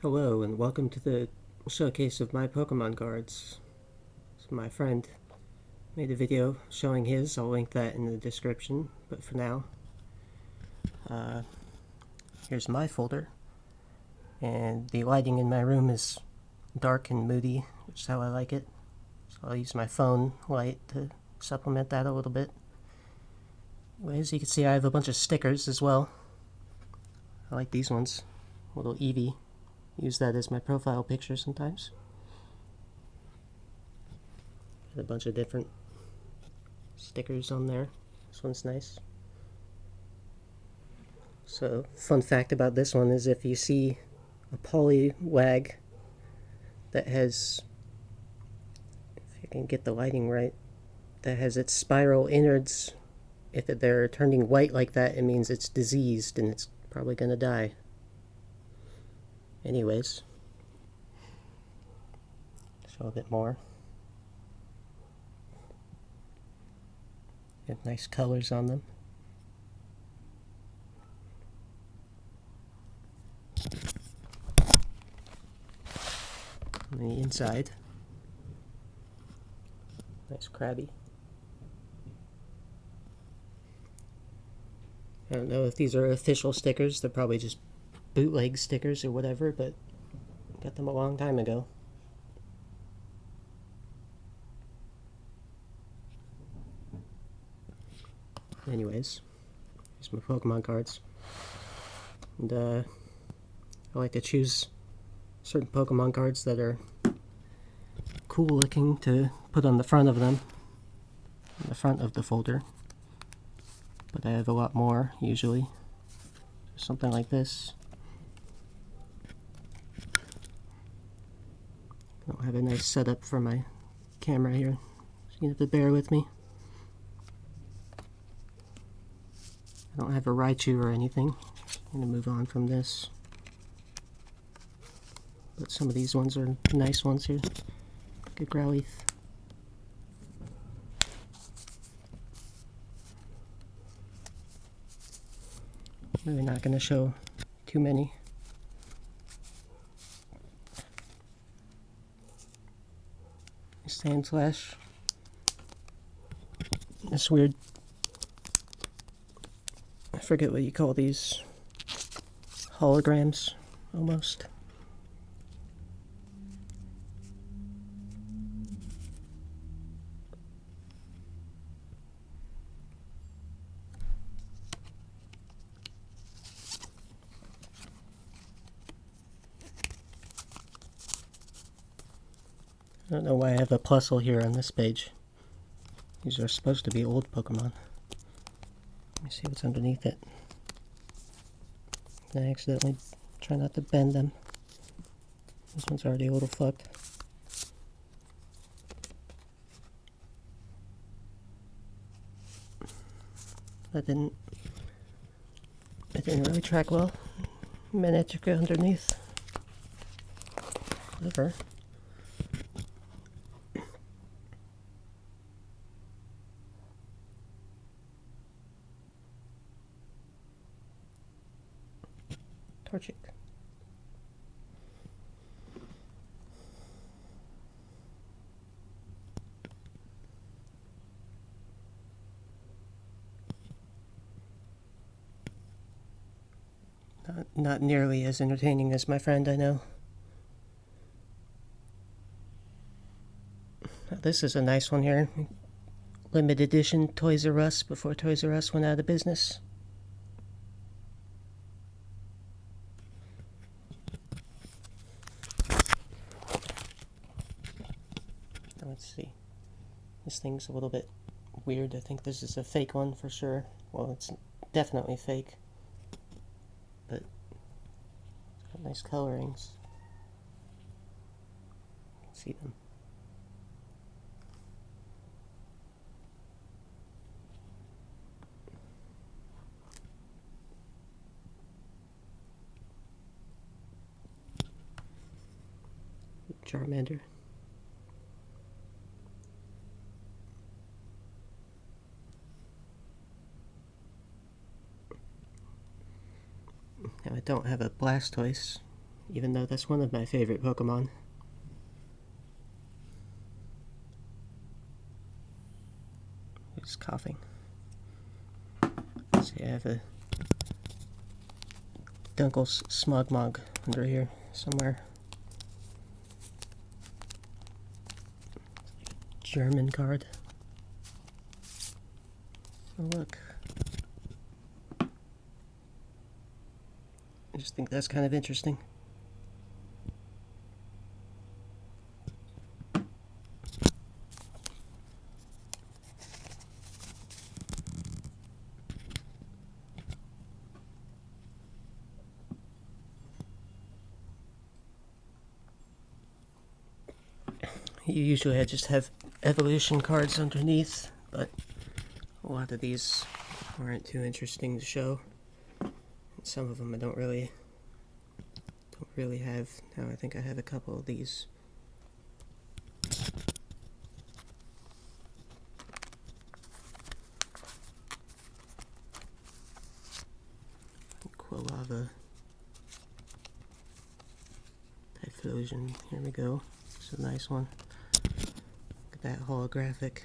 Hello and welcome to the showcase of my Pokemon cards. So my friend made a video showing his, I'll link that in the description, but for now, uh, here's my folder. And the lighting in my room is dark and moody, which is how I like it. So I'll use my phone light to supplement that a little bit. As you can see, I have a bunch of stickers as well. I like these ones. Little Eevee use that as my profile picture sometimes. A bunch of different stickers on there. This one's nice. So, fun fact about this one is if you see a Poliwag that has, if you can get the lighting right, that has its spiral innards, if they're turning white like that, it means it's diseased and it's probably going to die. Anyways, show a bit more. Get nice colors on them. On the inside, nice Krabby. I don't know if these are official stickers, they're probably just bootleg stickers or whatever, but got them a long time ago. Anyways, here's my Pokemon cards. And uh, I like to choose certain Pokemon cards that are cool looking to put on the front of them, the front of the folder. But I have a lot more usually. Something like this. I don't have a nice setup for my camera here, so you have to bear with me. I don't have a Raichu or anything. I'm going to move on from this. But some of these ones are nice ones here. Good Growlithe. Really not going to show too many. Sandslash. This weird. I forget what you call these. Holograms, almost. I don't know why I have a Plusle here on this page. These are supposed to be old Pokemon. Let me see what's underneath it. I accidentally try not to bend them. This one's already a little fucked. That didn't it didn't really track well. Manectric underneath. Whatever. Not, nearly as entertaining as my friend I know. Now, this is a nice one here. Limited edition Toys R Us before Toys R Us went out of business. let's see. This thing's a little bit weird. I think this is a fake one for sure. Well, it's definitely fake. But it's got nice colorings. See them. Charmander. Now I don't have a Blastoise, even though that's one of my favorite Pokemon. He's coughing. See, I have a Dunkles Smogmog under here somewhere. German card. Oh, look. I just think that's kind of interesting. You usually just have evolution cards underneath, but a lot of these aren't too interesting to show. Some of them I don't really don't really have. Now I think I have a couple of these. Quilava. Typhlosion. Here we go. It's a nice one look at that holographic.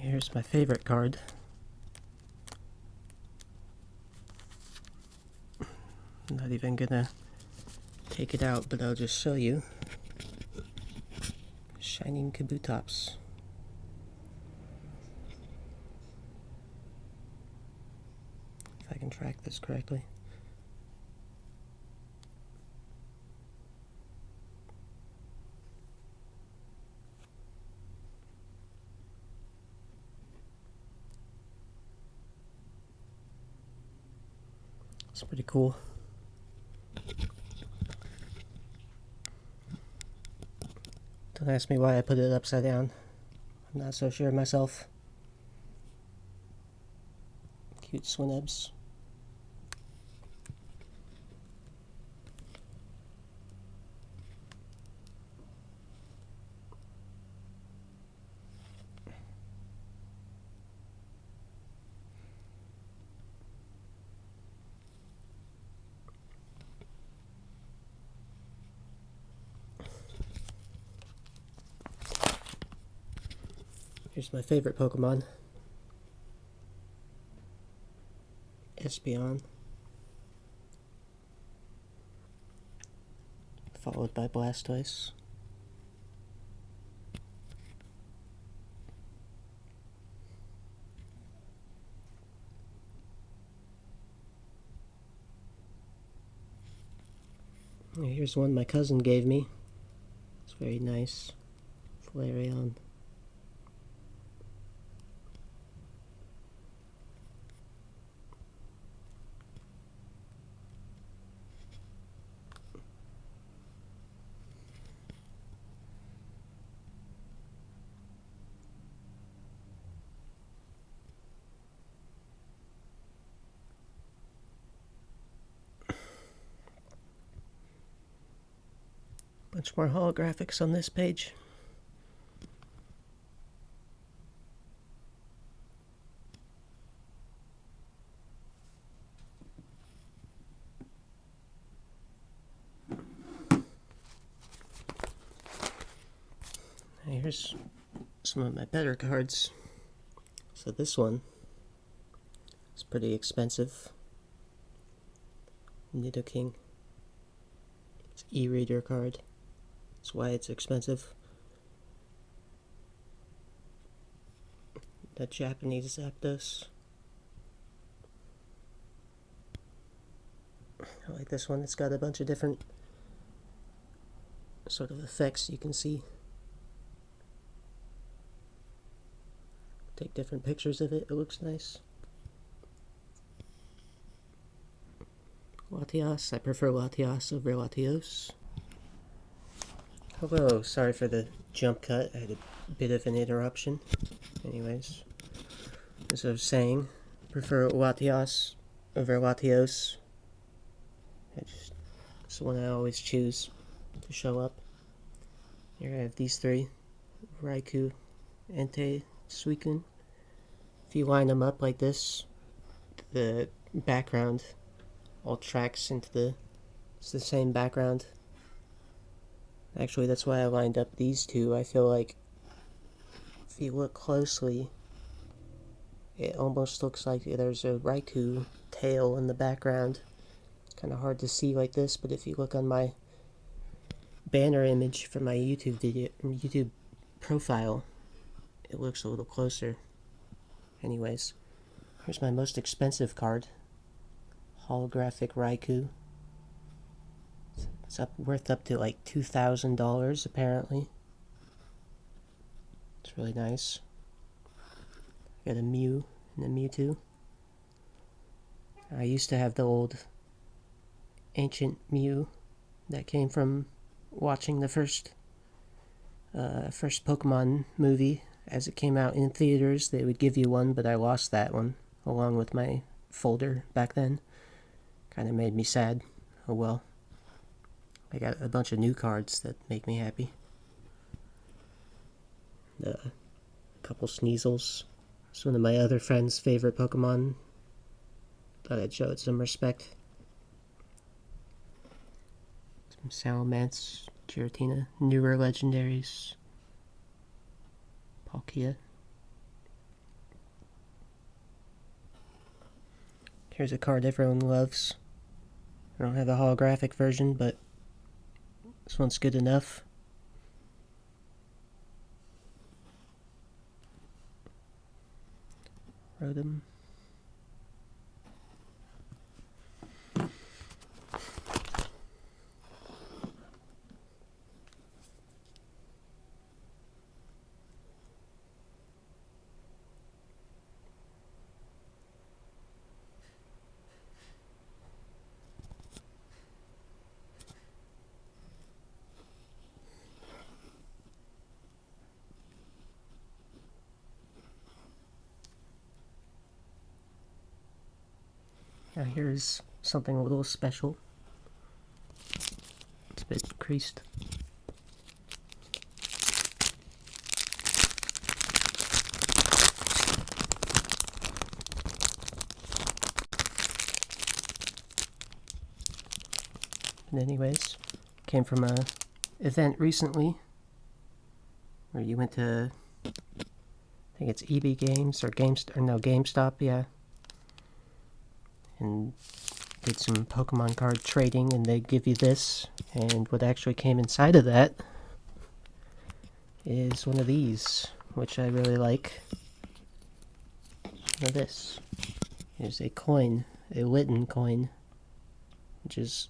Here's my favorite card. I'm not even gonna take it out, but I'll just show you. Shining Kabutops. If I can track this correctly. It's pretty cool. Don't ask me why I put it upside down. I'm not so sure myself. Cute Swinubs. Here's my favorite Pokemon. Espeon. Followed by Blastoise. Here's one my cousin gave me. It's very nice. Flareon. Bunch more holographics on this page. Here's some of my better cards. So this one is pretty expensive. Nidoking. It's e-reader card. That's why it's expensive. The Japanese Zapdos. I like this one. It's got a bunch of different sort of effects you can see. Take different pictures of it. It looks nice. Latias. I prefer Latias over Latios. Hello, sorry for the jump cut. I had a bit of an interruption. Anyways, as I was saying, prefer Latias over Latios. I just, it's the one I always choose to show up. Here I have these three. Raikou, Entei, Suicune. If you line them up like this, the background all tracks into the it's the same background. Actually, that's why I lined up these two. I feel like if you look closely, it almost looks like there's a Raikou tail in the background. Kind of hard to see like this, but if you look on my banner image for my YouTube video, YouTube profile, it looks a little closer. Anyways, here's my most expensive card. Holographic Raikou. It's up worth up to like two thousand dollars apparently. It's really nice. Got a Mew and a Mewtwo. I used to have the old ancient Mew that came from watching the first uh, first Pokemon movie as it came out in theaters. They would give you one, but I lost that one along with my folder back then. Kind of made me sad. Oh well. I got a bunch of new cards that make me happy. Uh, a couple Sneasels. It's one of my other friend's favorite Pokemon. Thought I'd show it some respect. Some Salamence, Giratina, newer legendaries. Palkia. Here's a card everyone loves. I don't have the holographic version, but this one's good enough. Rotom. Now here's something a little special. It's a bit creased. But anyways, came from a event recently where you went to I think it's EB Games or GameStop or no GameStop, yeah and did some Pokemon card trading and they give you this. And what actually came inside of that is one of these which I really like. Of this. Is a coin a Litten coin which is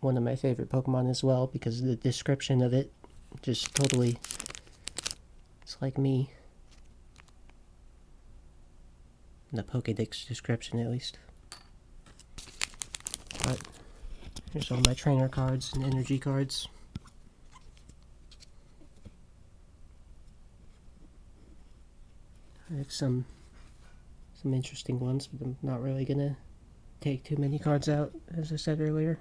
one of my favorite Pokemon as well because the description of it. Just totally it's like me. The Pokedex description at least but here's all my trainer cards and energy cards. I have some some interesting ones, but I'm not really gonna take too many cards out, as I said earlier.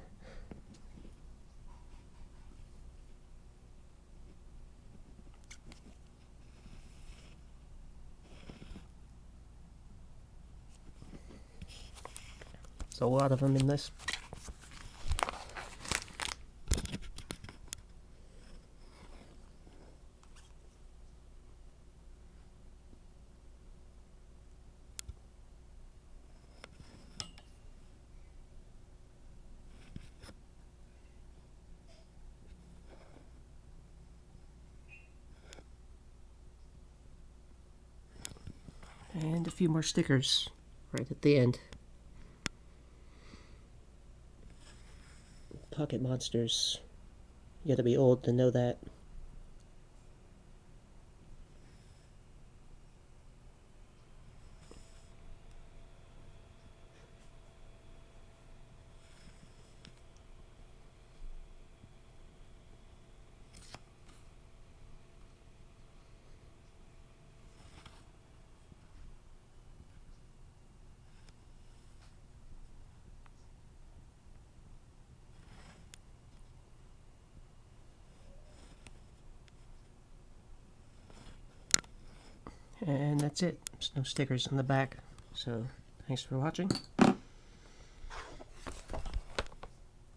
There's a lot of them in this. And a few more stickers right at the end. Pocket Monsters. You gotta be old to know that. And that's it. There's no stickers on the back. So thanks for watching.